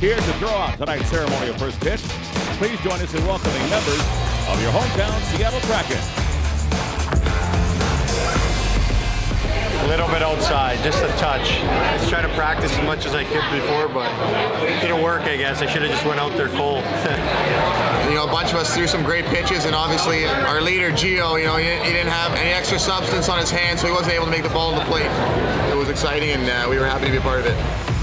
Here to throw out tonight's ceremonial first pitch, please join us in welcoming members of your hometown Seattle Kraken. A little bit outside, just a touch. I was trying to practice as much as I could before, but it didn't work, I guess. I should have just went out there cold. you know, a bunch of us threw some great pitches, and obviously our leader, Gio, you know, he, didn't have any extra substance on his hand, so he wasn't able to make the ball to the plate. It was exciting, and uh, we were happy to be a part of it.